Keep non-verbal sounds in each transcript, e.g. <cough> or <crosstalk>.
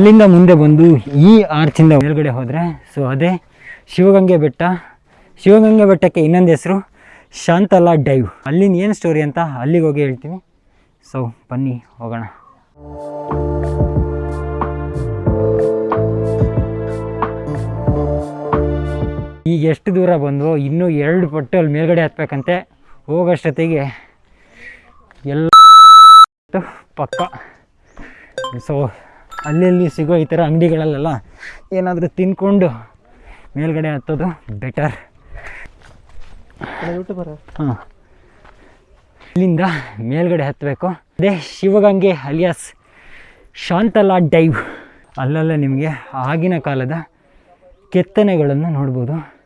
ಅಲ್ಲಿಂದ ಮುಂದೆ ಬಂದು ಈ ಆರ್ಚಿಂದ ಮೇಲ್ಗಡೆ ಹೋದರೆ, ಸೊ ಅದೇ ಶಿವಗಂಗೆ ಬೆಟ್ಟ. ಶಿವಗಂಗೆ ಬೆಟ್ಟಕ್ಕೆ ಇನ್ನೊಂದು ಹೆಸರು ಶಾಂತಲಾ ಡೈವ್. ಅಲ್ಲಿನ ಏನು ಸ್ಟೋರಿ ಅಂತ ಅಲ್ಲಿಗೆ ಹೋಗಿ ಹೇಳ್ತೀನಿ. ಸೊ ಬನ್ನಿ, ಹೋಗೋಣ. ಈಗ ಎಷ್ಟು ದೂರ ಬಂದು ಇನ್ನೂ ಎರಡು ಪಟ್ಟು ಅಲ್ಲಿ ಮೇಲ್ಗಡೆ ಹತ್ಬೇಕಂತೆ. ಹೋಗೋಷ್ಟೊತ್ತಿಗೆ ಎಲ್ಲ ಪಕ್ಕ. ಸೊ ಅಲ್ಲಲ್ಲಿ ಸಿಗೋ ಈ ಥರ ಅಂಗಡಿಗಳಲ್ಲೆಲ್ಲ ಏನಾದರೂ ತಿನ್ಕೊಂಡು ಮೇಲ್ಗಡೆ ಹತ್ತೋದು ಬೆಟರ್ ಹಾಂ. ಇಲ್ಲಿಂದ ಮೇಲ್ಗಡೆ ಹತ್ತಬೇಕು. ಅದೇ ಶಿವಗಂಗೆ ಅಲಿಯಾಸ್ ಶಾಂತಲಾ ಡೈವ್. ಅಲ್ಲೆಲ್ಲ ನಿಮಗೆ ಆಗಿನ ಕಾಲದ ಕೆತ್ತನೆಗಳನ್ನು ನೋಡ್ಬೋದು.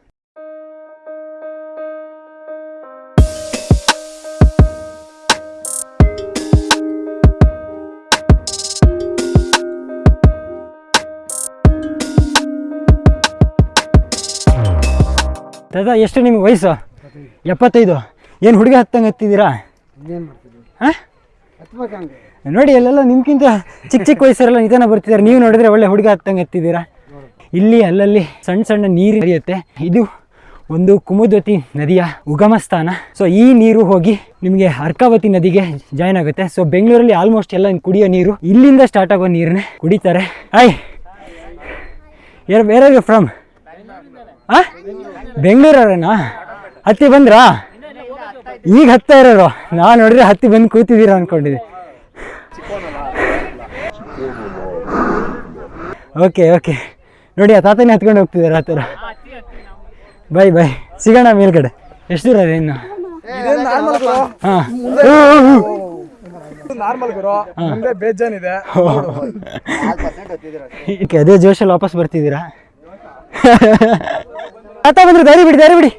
ದಾದಾ ಎಷ್ಟು ನಿಮಗೆ ವಯಸ್ಸು? ಎಪ್ಪತ್ತೈದು. ಏನು ಹುಡುಗ ಹತ್ತಂಗೆ ಹತ್ತಿದ್ದೀರಾ? ಹಾಂ ನೋಡಿ ಅಲ್ಲೆಲ್ಲ ನಿಮ್ಗಿಂತ ಚಿಕ್ಕ ಚಿಕ್ಕ ವಯಸ್ಸರೆಲ್ಲ ನಿಧಾನ ಬರ್ತಿದ್ದಾರೆ. ನೀವು ನೋಡಿದ್ರೆ ಒಳ್ಳೆ ಹುಡುಗ ಹತ್ತಂಗೆ ಹತ್ತಿದ್ದೀರಾ? ಇಲ್ಲಿ ಅಲ್ಲಲ್ಲಿ ಸಣ್ಣ ಸಣ್ಣ ನೀರು ಹರಿಯುತ್ತೆ. ಇದು ಒಂದು ಕುಮುದ್ವತಿ ನದಿಯ ಉಗಮ ಸ್ಥಾನ ಸೊ ಈ ನೀರು ಹೋಗಿ ನಿಮಗೆ ಅರ್ಕಾವತಿ ನದಿಗೆ ಜಾಯ್ನ್ ಆಗುತ್ತೆ. ಸೊ ಬೆಂಗಳೂರಲ್ಲಿ ಆಲ್ಮೋಸ್ಟ್ ಎಲ್ಲ ಕುಡಿಯೋ ನೀರು ಇಲ್ಲಿಂದ ಸ್ಟಾರ್ಟ್ ಆಗೋ ನೀರನ್ನೇ ಕುಡಿತಾರೆ. ಆಯ್ ಯಾರು ಬೇರೆ ಫ್ರಮ್ ಆ? ಬೆಂಗಳೂರವ್ರೇನಾ? ಹತ್ತಿ ಬಂದ್ರಾ? ಈಗ ಹತ್ತಾ ಇರೋರು. ನಾನು ನೋಡಿದ್ರೆ ಹತ್ತಿ ಬಂದು ಕೂತಿದ್ದೀರಾ ಅನ್ಕೊಂಡಿದ್ದೆ. Okay okay. ನೋಡಿ ಆ ತಾತನೇ ಹತ್ಕೊಂಡು ಹೋಗ್ತಿದ್ದಾರೆ ಆ ಥರ. Bye bye. ಸಿಗೋಣ ಮೇಲ್ಗಡೆ. ಎಷ್ಟು ದೂರ ಇದೆ ಇನ್ನು? ಹಾಂ. ಅದೇ ಜೋಶಲ್ಲಿ ವಾಪಸ್ ಬರ್ತಿದ್ದೀರಾ? <laughs> ತಾತ ಬಂದ್ರೆ ದಾರಿ ಬಿಡಿ ದಾರಿ ಬಿಡಿ.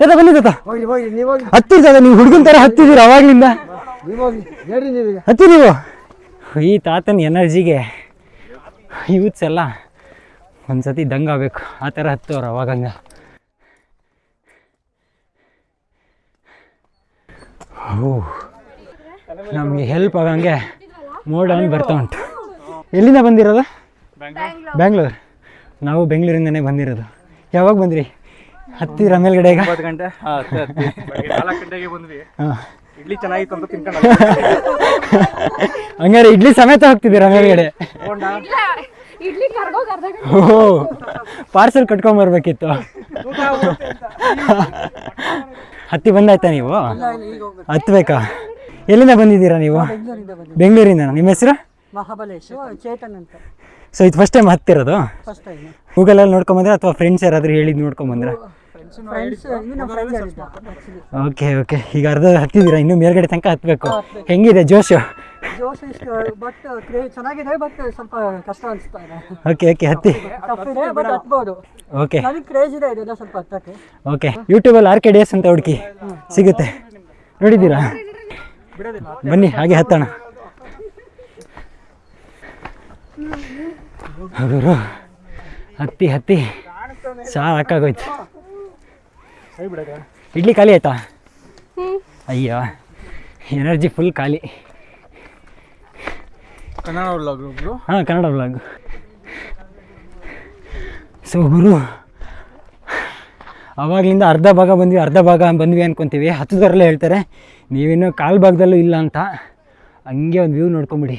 ತಾತ ಬನ್ನಿ ತಾತ. ಹತ್ತಿರ ತಾತ ನೀವು ಹೋಗಿ ಹತ್ತಿರ್ತದ ನೀವು ಹುಡುಗನ ತರ ಹತ್ತಿದ್ದೀರ ಅವಾಗ್ಲಿಂದ. ಹೋಗಿ ಹತ್ತಿ ನೀವು? ಈ ತಾತನ ಎನರ್ಜಿಗೆ ಯೂತ್ಸ್ ಎಲ್ಲ ಒಂದ್ಸತಿ ದಂಗ ಆಗ್ಬೇಕು. ಆ ಥರ ಹತ್ತವ್ರು ಅವಾಗಂಗ ಓ ನಮಗೆ ಹೆಲ್ಪ್ ಆಗಂಗೆ ಮೋಡ್ ಬರ್ತಾ ಉಂಟು. ಎಲ್ಲಿಂದ ಬಂದಿರೋದು? ಬ್ಯಾಂಗ್ಳೂರು. ನಾವು ಬೆಂಗಳೂರಿಂದನೇ ಬಂದಿರೋದು. ಯಾವಾಗ ಬಂದ್ರಿ? ಹತ್ತಿರ ಮೇಲ್ಗಡೆ ಈಗ? ಒಂಬತ್ತು ಗಂಟೆ? <laughs> ನಾಲ್ಕು ಗಂಟೆಗೆ ಬಂದ್ವಿ. ಹಾಂ. ಇಡ್ಲಿ ಚೆನ್ನಾಗಿತ್ತು ಅಂತ ತಿನ್ಕೊಂಡು <laughs> ಹಂಗಾರೆ ಇಡ್ಲಿ ಸಮೇತ ಹೋಗ್ತಿದ್ದೀರಾ ಮೇಲ್ಗಡೆ? ಓ ಕರ್ಗೋಗ್ ಕಟ್ಕೊಂಡ್ ಬರ್ಬೇಕಿತ್ತು. ಪಾರ್ಸೆಲ್ ಹತ್ತಿ ಬಂದಾಯ್ತಾ ನೀವು? ಹತ್ಬೇಕಾ? ಎಲ್ಲಿಂದ ಬಂದಿದ್ದೀರಾ ನೀವು? ಬೆಂಗಳೂರಿಂದ ನಿಮ್ಮ ಹೆಸರು? ಮಹಾಬಲೇಶ್ ಚೇತನ್ ಅಂತ. ಸೊ ಇದು ಫಸ್ಟ್ ಟೈಮ್ ಹತ್ತಿರೋದು ಫಸ್ಟ್ ಟೈಮ್ ಗೂಗಲಲ್ಲಿ ನೋಡ್ಕೊಂಬಂದ್ರೆ ಅಥವಾ ಫ್ರೆಂಡ್ಸ್ ಯಾರಾದರೂ ಹೇಳಿದ್ದು. ನೋಡ್ಕೊಂಬಂದ್ರೆ ಓಕೆ ಓಕೆ ಈಗ ಅರ್ಧ ಹತ್ತಿದ್ದೀರಾ ಇನ್ನೂ ಮೇಲ್ಗಡೆ ತನಕ ಹತ್ತಬೇಕು ಹೆಂಗಿದೆ ಜೋಶು? ಜೋಶ್ ಇಷ್ಟು ಬಟ್ ಕ್ರೇ ಚೆನ್ನಾಗಿದೆ ಬಟ್ ಸ್ವಲ್ಪ ಕಷ್ಟ ಅನಿಸ್ತಾ ಇದೆ. ಓಕೆ ಓಕೆ ಹತ್ತಿ. ಓಕೆ ನನಗೆ ಕ್ರೇಜ್ ಇದೆ ಇದೆಲ್ಲ ಸ್ವಲ್ಪ ಹತ್ತಕ್ಕೆ. ಓಕೆ ಯೂಟ್ಯೂಬಲ್ಲಿ ಆರ್ ಕೆ ಡೇಸ್ ಅಂತ ಹುಡುಕಿ ಸಿಗುತ್ತೆ. ನೋಡಿದ್ದೀರಾ? ಬನ್ನಿ ಹಾಗೆ ಹತ್ತೋಣ. ಹಗುರು ಹತ್ತಿ ಹತ್ತಿ. ಸಾಕಾಗೋಯ್ತು ಇಡ್ಲಿ ಖಾಲಿ ಆಯ್ತಾ? ಅಯ್ಯೋ ಎನರ್ಜಿ ಫುಲ್ ಖಾಲಿ. ಕನ್ನಡ ಹಾಂ ಕನ್ನಡ ಬ್ಲಾಗ್ ಸೊ ಗುರು ಅವಾಗಿಂದ ಅರ್ಧ ಭಾಗ ಬಂದ್ವಿ ಅರ್ಧ ಭಾಗ ಬಂದ್ವಿ ಅನ್ಕೊತೀವಿ. ಹತ್ತದವರೆಲ್ಲ ಹೇಳ್ತಾರೆ ನೀವಿನ್ನೂ ಕಾಲು ಭಾಗದಲ್ಲೂ ಇಲ್ಲ ಅಂತ. ಹಂಗೆ ಒಂದು ವ್ಯೂ ನೋಡ್ಕೊಂಬಿಡಿ.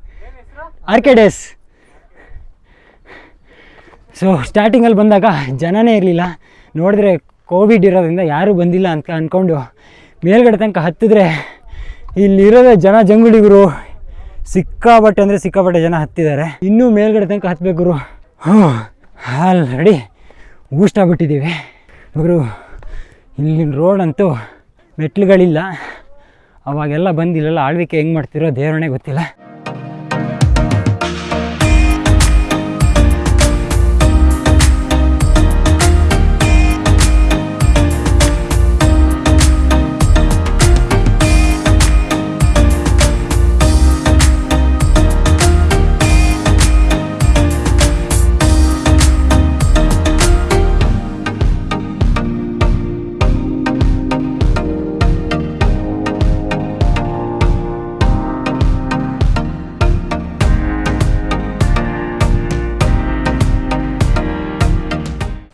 ಆರ್ ಸೊ ಸ್ಟಾರ್ಟಿಂಗಲ್ಲಿ ಬಂದಾಗ ಜನನೇ ಇರಲಿಲ್ಲ. ನೋಡಿದ್ರೆ ಕೋವಿಡ್ ಇರೋದ್ರಿಂದ ಯಾರೂ ಬಂದಿಲ್ಲ ಅಂತ ಅಂದ್ಕೊಂಡು ಮೇಲ್ಗಡೆ ತನಕ ಹತ್ತಿದ್ರೆ ಇಲ್ಲಿರೋದೇ ಜನ ಜಂಗುಳಿಗರು ಸಿಕ್ಕಾಪಟ್ಟೆ ಅಂದರೆ ಸಿಕ್ಕಾಪಟ್ಟೆ ಜನ ಹತ್ತಿದ್ದಾರೆ. ಇನ್ನೂ ಮೇಲ್ಗಡೆ ತನಕ ಹತ್ಬೇಕು ಗುರು. ಹ್ಞೂ ಆಲ್ರೆಡಿ ಊಷ್ಟಾಗ್ಬಿಟ್ಟಿದ್ದೀವಿ ಇವರು ಇಲ್ಲಿನ ರೋಡ್ ಅಂತೂ ಮೆಟ್ಲುಗಳಿಲ್ಲ ಅವಾಗೆಲ್ಲ ಬಂದಿಲ್ಲಲ್ಲ ಆಳ್ವಿಕೆ ಹೆಂಗೆ ಮಾಡ್ತಿರೋ ದೇವರಣೆ ಗೊತ್ತಿಲ್ಲ.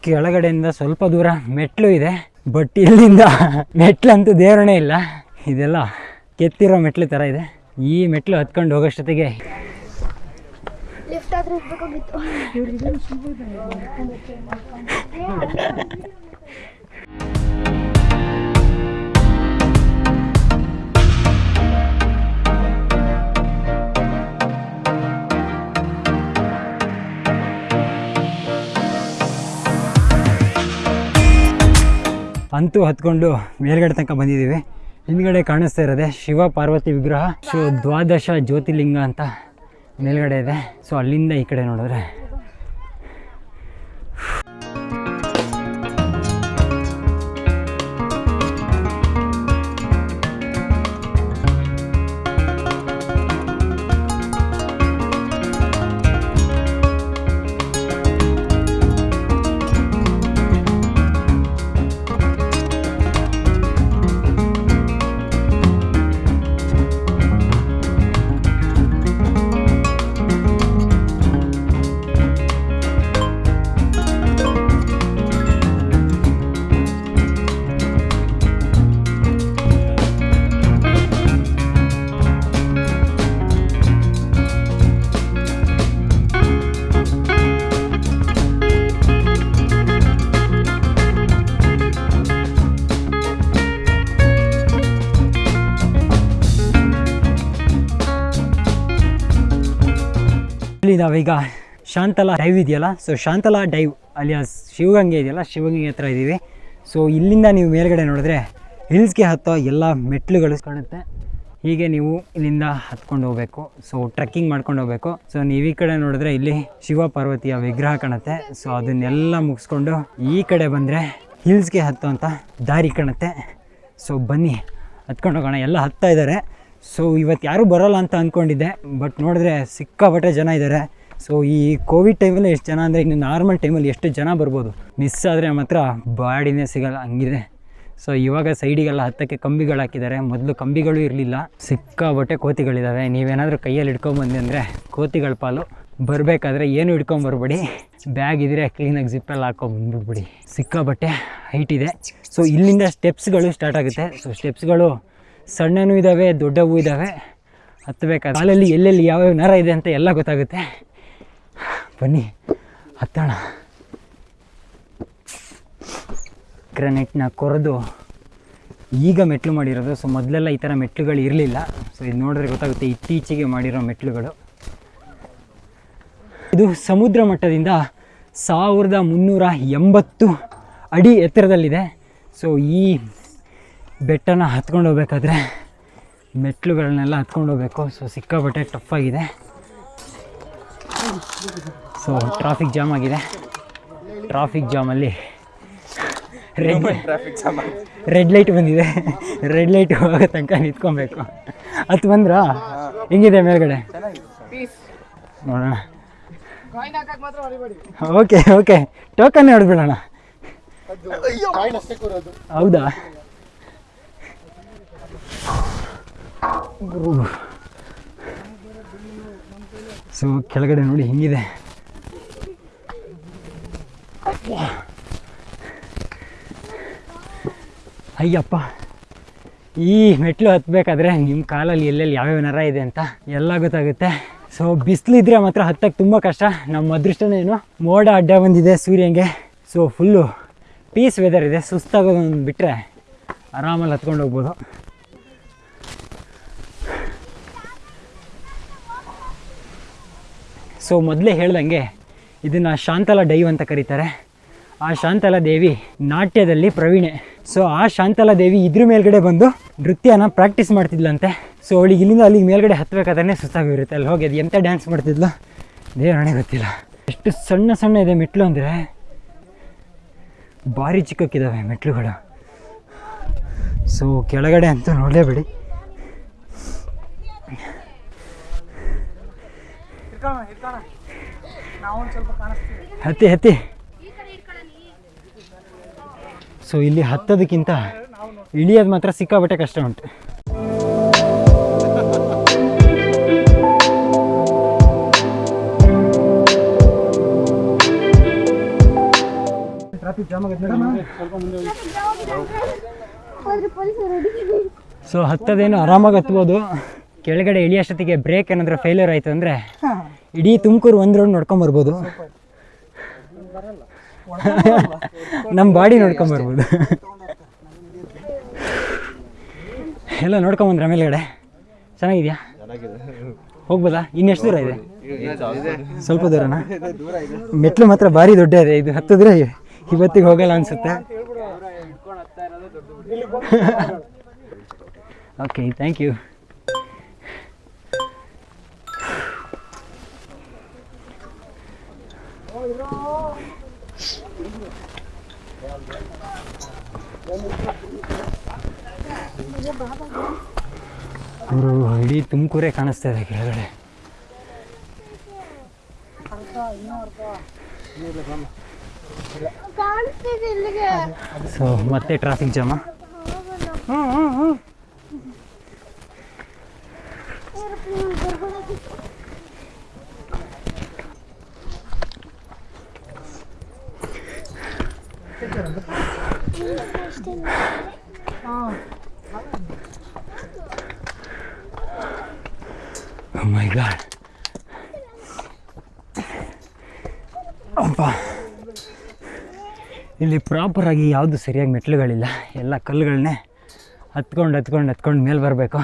ಕೆಳಗಡೆಯಿಂದ ಸ್ವಲ್ಪ ದೂರ ಮೆಟ್ಲು ಇದೆ. ಬಟ್ ಇಲ್ಲಿಂದ ಮೆಟ್ಲಂತೂ ದೇವರಣೆ ಇಲ್ಲ. ಇದೆಲ್ಲ ಕೆತ್ತಿರೋ ಮೆಟ್ಲು ಥರ ಇದೆ. ಈ ಮೆಟ್ಲು ಹತ್ಕೊಂಡು ಹೋಗೋಷ್ಟೊತ್ತಿಗೆ ಲಿಫ್ಟ್ <laughs> ಅಂತೂ ಹತ್ಕೊಂಡು ಮೇಲ್ಗಡೆ ತನಕ ಬಂದಿದ್ದೀವಿ. ಹಿಂದ್ಗಡೆ ಕಾಣಿಸ್ತಾ ಇರೋದೆ ಶಿವ ಪಾರ್ವತಿ ವಿಗ್ರಹ. ಶಿವ ದ್ವಾದಶ ಜ್ಯೋತಿರ್ಲಿಂಗ ಅಂತ ಮೇಲ್ಗಡೆ ಇದೆ. ಸೊ ಅಲ್ಲಿಂದ ಈ ಕಡೆ ನೋಡಿದ್ರೆ ಇಲ್ಲಿ ನಾವೀಗ ಶಾಂತಲಾ ಡೈವ್ ಇದೆಯಲ್ಲ? So Shantala dive alias Shivagange ಇದೆಯಲ್ಲ? ಶಿವಗಂಗೆ ಹತ್ರ ಇದ್ದೀವಿ ಸೊ ಇಲ್ಲಿಂದ ನೀವು ಮೇಲ್ಗಡೆ ನೋಡಿದ್ರೆ ಹಿಲ್ಸ್ಗೆ ಹತ್ತೋ ಎಲ್ಲ ಮೆಟ್ಲುಗಳು ಕಾಣುತ್ತೆ. ಹೀಗೆ ನೀವು ಇಲ್ಲಿಂದ ಹತ್ಕೊಂಡು ಹೋಗಬೇಕು. ಸೊ ಟ್ರೆಕ್ಕಿಂಗ್ ಮಾಡ್ಕೊಂಡು ಹೋಗಬೇಕು. ಸೊ ನೀವು ಈ ಕಡೆ ನೋಡಿದ್ರೆ ಇಲ್ಲಿ ಶಿವ ಪಾರ್ವತಿಯ ವಿಗ್ರಹ ಕಾಣುತ್ತೆ. ಸೊ ಅದನ್ನೆಲ್ಲ ಮುಗಿಸ್ಕೊಂಡು ಈ ಕಡೆ ಬಂದರೆ ಹಿಲ್ಸ್ಗೆ ಹತ್ತೋ ಅಂತ ದಾರಿ ಕಾಣುತ್ತೆ. ಸೊ ಬನ್ನಿ. ಹತ್ಕೊಂಡು ಹೋಗೋಣ. ಎಲ್ಲ ಹತ್ತಾ ಇದ್ದಾರೆ. ಸೊ ಇವತ್ತು ಯಾರೂ ಬರೋಲ್ಲ ಅಂತ ಅಂದ್ಕೊಂಡಿದ್ದೆ ಬಟ್ ನೋಡಿದ್ರೆ ಸಿಕ್ಕಾಪಟ್ಟೆ ಜನ ಇದ್ದಾರೆ ಸೊ ಈ ಕೋವಿಡ್ ಟೈಮಲ್ಲಿ ಎಷ್ಟು ಜನ ಅಂದರೆ ಇನ್ನು ನಾರ್ಮಲ್ ಟೈಮಲ್ಲಿ ಎಷ್ಟು ಜನ ಬರ್ಬೋದು? ಮಿಸ್ ಆದರೆ ಮಾತ್ರ ಬಾಡಿನೇ ಸಿಗಲ್ಲ, ಹಂಗಿದೆ. ಸೊ ಇವಾಗ ಸೈಡಿಗೆಲ್ಲ ಹತ್ತಕ್ಕೆ ಕಂಬಿಗಳು ಹಾಕಿದ್ದಾರೆ. ಮೊದಲು ಕಂಬಿಗಳು ಇರಲಿಲ್ಲ. ಸಿಕ್ಕಾಪಟ್ಟೆ ಕೋತಿಗಳಿದ್ದಾವೆ ನೀವೇನಾದರೂ ಕೈಯಲ್ಲಿ ಹಿಡ್ಕೊಂಬಂದಿ ಅಂದರೆ ಕೋತಿಗಳ ಪಾಲು. ಬರಬೇಕಾದ್ರೆ ಏನು ಹಿಡ್ಕೊಂಬರ್ಬೇಡಿ. ಬ್ಯಾಗ್ ಇದ್ದರೆ ಕ್ಲೀನಾಗಿ ಜಿಪ್ಪೆಲ್ಲ ಹಾಕೊಂಬಂದ್ಬಿಡ್ಬಿಡಿ ಸಿಕ್ಕಾಪಟ್ಟೆ ಹೈಟ್ ಇದೆ. ಸೊ ಇಲ್ಲಿಂದ ಸ್ಟೆಪ್ಸ್ಗಳು ಸ್ಟಾರ್ಟ್ ಆಗುತ್ತೆ. ಸೊ ಸ್ಟೆಪ್ಸ್ಗಳು ಸಣ್ಣನೂ ಇದ್ದಾವೆ ದೊಡ್ಡವೂ ಇದ್ದಾವೆ ಹತ್ತಬೇಕಾದ ಕಾಲಲ್ಲಿ ಎಲ್ಲೆಲ್ಲಿ ಯಾವ್ಯಾವ ನರ ಇದೆ ಅಂತ ಎಲ್ಲ ಗೊತ್ತಾಗುತ್ತೆ. ಬನ್ನಿ, ಹತ್ತೋಣ. ಗ್ರನೆಟ್ನ ಕೊರೆದು ಈಗ ಮೆಟ್ಲು ಮಾಡಿರೋದು. ಸೊ ಮೊದಲೆಲ್ಲ ಈ ಥರ ಮೆಟ್ಲುಗಳು ಇರಲಿಲ್ಲ. ಸೊ ಇದು ನೋಡಿದ್ರೆ ಗೊತ್ತಾಗುತ್ತೆ ಇತ್ತೀಚೆಗೆ ಮಾಡಿರೋ ಮೆಟ್ಲುಗಳು. ಇದು ಸಮುದ್ರ ಮಟ್ಟದಿಂದ ಸಾವಿರದ ಮುನ್ನೂರ ಎಂಬತ್ತು ಅಡಿ ಎತ್ತರದಲ್ಲಿದೆ. ಸೊ ಈ ಬೆಟ್ಟನ ಹತ್ಕೊಂಡು ಹೋಗ್ಬೇಕಾದ್ರೆ ಮೆಟ್ಲುಗಳನ್ನೆಲ್ಲ ಹತ್ಕೊಂಡು ಹೋಗ್ಬೇಕು. ಸೊ ಸಿಕ್ಕಾಬಟ್ಟೆ ಟಫ್ ಆಗಿದೆ. ಸೊ ಟ್ರಾಫಿಕ್ ಜಾಮ್ ಆಗಿದೆ. ಟ್ರಾಫಿಕ್ ಜಾಮಲ್ಲಿ ರೆಡ್ ರೆಡ್ ಲೈಟ್ ಬಂದಿದೆ. ರೆಡ್ ಲೈಟ್ ಹೋಗೋ ತನಕ ನಿಂತ್ಕೊಬೇಕು. ಅದು ಬಂದ್ರಾ ಹೆಂಗಿದೆ ಮೇಲ್ಗಡೆ? ನೋಡೋಣ. ಓಕೆ ಓಕೆ ಟೋಕನ್ ಹೊಡೆದ್ಬಿಡೋಣ ಹೌದಾ? ಸೊ ಕೆಳಗಡೆ ನೋಡಿ ಹಿಂಗಿದೆ. ಅಯ್ಯಪ್ಪ, ಈ ಮೆಟ್ಲು ಹತ್ತಬೇಕಾದ್ರೆ ನಿಮ್ಮ ಕಾಲಲ್ಲಿ ಎಲ್ಲೆಲ್ಲಿ ಯಾವ್ಯಾವ ನರ ಇದೆ ಅಂತ ಎಲ್ಲ ಗೊತ್ತಾಗುತ್ತೆ. ಸೊ ಬಿಸಿಲಿದ್ರೆ ಮಾತ್ರ ಹತ್ತಕ್ಕೆ ತುಂಬ ಕಷ್ಟ. ನಮ್ಮ ಅದೃಷ್ಟನೇನು ಮೋಡ ಅಡ್ಡ ಬಂದಿದೆ ಸೂರ್ಯಂಗೆ. ಸೊ ಫುಲ್ಲು ಪೀಸ್ ವೆದರ್ ಇದೆ. ಸುಸ್ತಾಗೋದೊಂದು ಬಿಟ್ಟರೆ ಆರಾಮಲ್ಲಿ ಹತ್ಕೊಂಡು ಹೋಗ್ಬೋದು. ಸೊ ಮೊದಲೇ ಹೇಳ್ದಂಗೆ ಇದನ್ನು ಶಾಂತಲಾ ಡೈವ್ ಅಂತ ಕರೀತಾರೆ. ಆ ಶಾಂತಲಾ ದೇವಿ ನಾಟ್ಯದಲ್ಲಿ ಪ್ರವೀಣೆ. ಸೊ ಆ ಶಾಂತಲಾ ದೇವಿ ಇದ್ರ ಮೇಲ್ಗಡೆ ಬಂದು ನೃತ್ಯನ ಪ್ರಾಕ್ಟೀಸ್ ಮಾಡ್ತಿದ್ಲಂತೆ. ಸೊ ಅವಳಿಗೆ ಇಲ್ಲಿಂದ ಅಲ್ಲಿಗೆ ಮೇಲ್ಗಡೆ ಹತ್ಬೇಕಾದ್ರೆ ಸುಸ್ತಾಗಿರುತ್ತೆ ಅಲ್ಲಿ ಹೋಗಿ ಅದು ಎಂಥ ಡ್ಯಾನ್ಸ್ ಮಾಡ್ತಿದ್ಲು? ದೇವರಣೆ ಗೊತ್ತಿಲ್ಲ. ಎಷ್ಟು ಸಣ್ಣ ಸಣ್ಣ ಇದೆ ಮೆಟ್ಲು ಅಂದರೆ ಭಾರಿ ಚಿಕ್ಕಕ್ಕಿದ್ದಾವೆ ಮೆಟ್ಲುಗಳು. ಸೊ ಕೆಳಗಡೆ ಅಂತೂ ನೋಡಲೇಬೇಡಿ. ಹತ್ತಿ ಹತ್ತಿ. ಸೊ ಇಲ್ಲಿ ಹತ್ತೋದಕ್ಕಿಂತ ಇಳಿಯೋದು ಮಾತ್ರ ಸಿಕ್ಕಾಬಟ್ಟೆ ಕಷ್ಟ ಉಂಟು. ಸೊ ಹತ್ತದೇನು ಆರಾಮಾಗಿ ಹತ್ಬೋದು. ಕೆಳಗಡೆ ಇಳಿಯೋಷ್ಟೊತ್ತಿಗೆ ಬ್ರೇಕ್ ಏನಾದ್ರೂ ಫೇಲ್ಯೂರ್ ಆಯ್ತು ಅಂದರೆ ಇಡೀ ತುಮಕೂರು ಒಂದು ರೌಂಡ್ ನೋಡ್ಕೊಂಬರ್ಬೋದು ನಮ್ಮ ಬಾಡಿ ನೋಡ್ಕೊಂಬರ್ಬೋದು ಎಲ್ಲ ನೋಡ್ಕೊಂಬಂದ್ರೆ ಮೇಲ್ಗಡೆ? ಚೆನ್ನಾಗಿದ್ಯಾ? ಹೋಗ್ಬೋದಾ? ಇನ್ನೆಷ್ಟು ದೂರ ಇದೆ? ಸ್ವಲ್ಪ ದೂರನಾ? ಮೆಟ್ಲು ಮಾತ್ರ ಭಾರಿ ದೊಡ್ಡ ಇದೆ. ಇದು ಹತ್ತಿದ್ರೆ ಇವತ್ತಿಗೆ ಹೋಗಲ್ಲ ಅನ್ಸುತ್ತೆ. ಓಕೆ ಥ್ಯಾಂಕ್ ಯು ಅವರು ಇಡೀ ತುಮಕೂರೇ ಕಾಣಿಸ್ತಾ ಇದೆ ಕೆಳಗಡೆ. ಕಾಣಿಸ್ತಿದೆ ಇಲ್ಲಿಗೆ ಸೊ ಮತ್ತೆ ಟ್ರಾಫಿಕ್ ಜಾಮ ಮೈ ಪ್ರಾಪರ್ ಅಪ್ಪ. ಇಲ್ಲಿ ಪ್ರಾಪರಾಗಿ ಯಾವುದು ಸರಿಯಾಗಿ ಮೆಟ್ಲುಗಳಿಲ್ಲ ಎಲ್ಲ ಕಲ್ಲುಗಳನ್ನೇ ಹತ್ಕೊಂಡು ಹತ್ಕೊಂಡು ಹತ್ಕೊಂಡು ಮೇಲೆ ಬರಬೇಕು.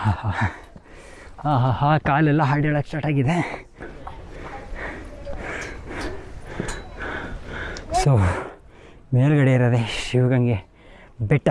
ಹಾಂ ಹಾಂ ಹಾಂ. ಹಾಂ ಕಾಲೆಲ್ಲ ಹಾಡೇಳಕ್ಕೆ ಸ್ಟಾರ್ಟ್ ಆಗಿದೆ. ಸೊ ಮೇಲ್ಗಡೆ ಇರೋದೇ ಶಿವಗಂಗೆ ಬೆಟ್ಟ.